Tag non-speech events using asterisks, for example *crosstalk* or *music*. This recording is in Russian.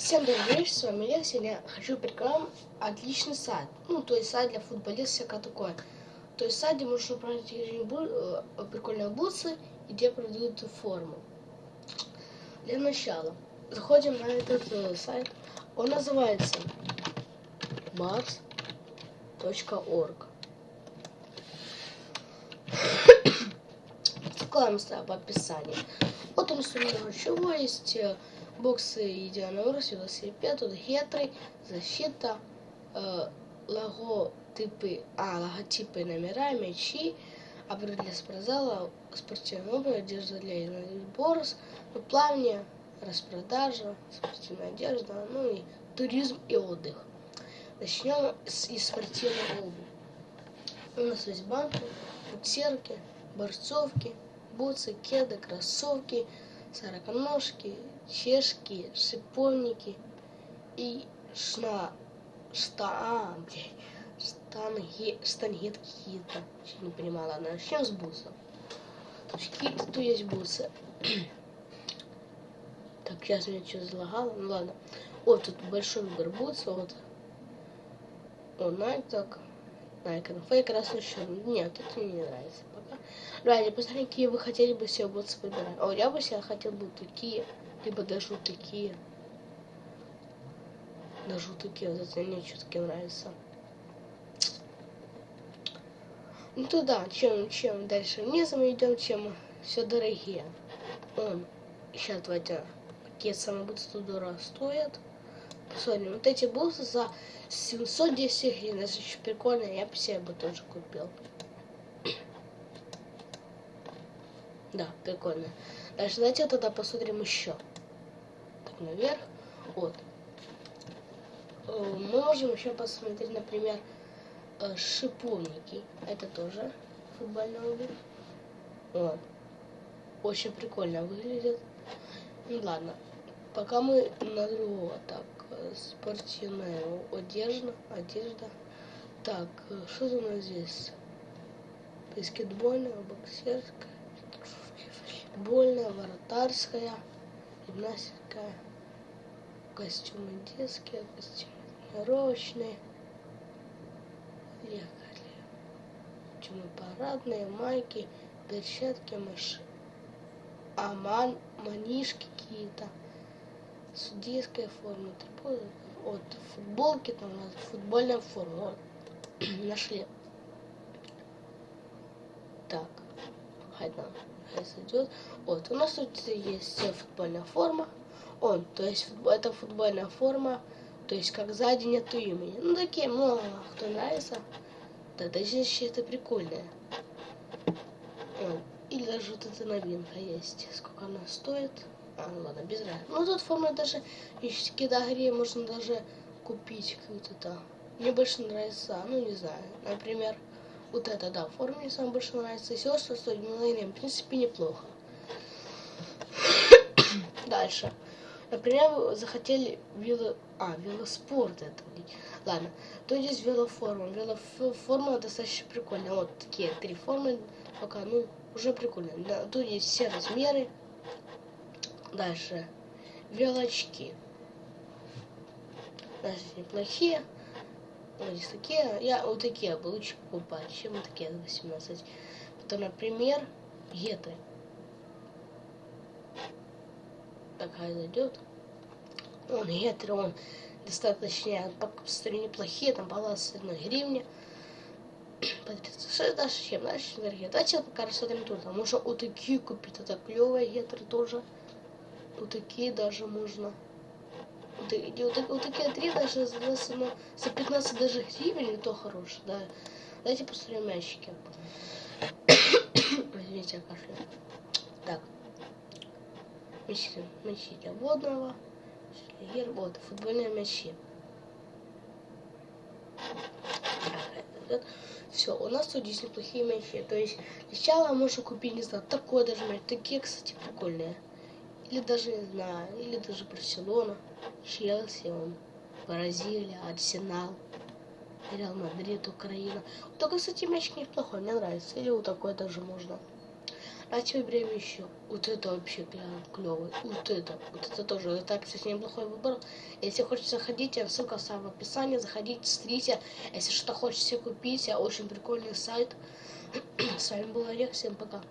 Всем вечер, с вами Лев. Сегодня хочу вам отличный сайт. Ну, то есть сайт для футболистов, всякое такое. То есть сайт, где можно управлять э, прикольные бутсы и где продают форму. Для начала заходим на этот э, сайт. Он называется mars.org. Ссылка в описании. Вот он, что много чего есть. Боксы єдинорос, велосипед, тут гетри, защита, э, логотипы, а, логотипы номера, мячи, обрыв для спортзала, спортивная обувь, одежда для борос, ну, плавание, распродажа, спортивная одежда, ну и туризм и отдых. Начнем с из спортивной обуви. У нас есть банки, буксерки, борцовки, бутсы, кеды, кроссовки, сороконожки, чешки, шиповники и шна, шта, а, блядь, штанги, штангет какие-то. Не понимала, ладно, начнем с бусов. Какие-то тут есть бусы. *clears throat* так, сейчас меня что залагало, ну ладно. Вот тут большой выбор бутсов, вот. О, Nike так. Nike, ну фейк красный черный. Нет, это мне не нравится пока. Давайте посмотрим, какие вы хотели бы себе бутсы выбирать. О, я бы себе хотел бы такие либо даже вот такие. Даже вот такие, вот это мне все-таки нравится. Ну туда, чем, чем дальше вниз мы идем, чем все дорогие. Он, сейчас давайте, какие самые будут 100 долларов Посмотрим, вот эти буссы за 710 гривен, это еще прикольно, я бы себе бы тоже купил. *coughs* Да, прикольно. Дальше давайте тогда посмотрим еще наверх. Вот. Э, мы можем еще посмотреть, например, э, шиповники. Это тоже футбольная обувь. Вот. Очень прикольно выглядит. Ну ладно. Пока мы на другого. Так, спортивная одежда. Одежда. Так, что у нас здесь? Баскетбольная, боксерская, футбольная, воротарская, гимнастика костюмы детские, костюмы тренировочные, ехали. Костюмы парадные, майки, перчатки, мыши. Аман, манишки какие-то, судейская форма, вот футболки там у нас футбольная форма, вот, *clears throat* нашли. Так, хай нам, хай сойдет. Вот, у нас тут есть футбольная форма он. То есть это футбольная форма, то есть как сзади нету имени. Ну такие много кто нравится. Да, даже это прикольное. Или даже вот эта новинка есть. Сколько она стоит? Ладно, без разницы. Ну тут форма даже, если кидагре, можно даже купить какую-то там. Мне больше нравится, ну не знаю, например, вот это, да, форма мне самое больше нравится. И все, стоит, ну, в принципе, неплохо. *coughs* Дальше. Например, вы захотели вело... А, велоспорт это. Ладно, то есть велоформа. Велоформа достаточно прикольная. Вот такие три формы пока, ну, уже прикольно. Да, тут есть все размеры. Дальше. Велочки. Даже неплохие. Здесь такие. Я вот такие бы лучше покупать, чем вот такие 18. Потом, например, геты такая зайдет. Он гетеро, он достаточно по неплохие, там баланс одной гривни. Что дальше чем? Дальше дорогие. Давайте пока рассмотрим тут. А можно вот такие купить, это клевые гетеры тоже. Вот такие даже можно. Вот, вот, вот такие три даже за, за, за 15 даже гривен, и то хорошие, да. Давайте посмотрим мячики. Извините, я. Так. Мячи для водного. Вот, футбольные мячи. Все, у нас тут здесь неплохие мячи. То есть сначала можно купить, не знаю, такой даже мяч. Такие, кстати, прикольные. Или даже, не знаю, или даже Барселона, Челси, он, Бразилия, Арсенал, Реал Мадрид, Украина. Только, кстати, мяч неплохой, мне нравится. Или вот такой даже можно. Давайте выберем еще. Вот это вообще клевый. Вот это. Вот это тоже. Так, кстати, неплохой выбор. Если хотите, заходите. Ссылка в описании. Заходите, смотрите. Если что-то хотите купить, очень прикольный сайт. *clears throat* С вами был Олег. Всем пока.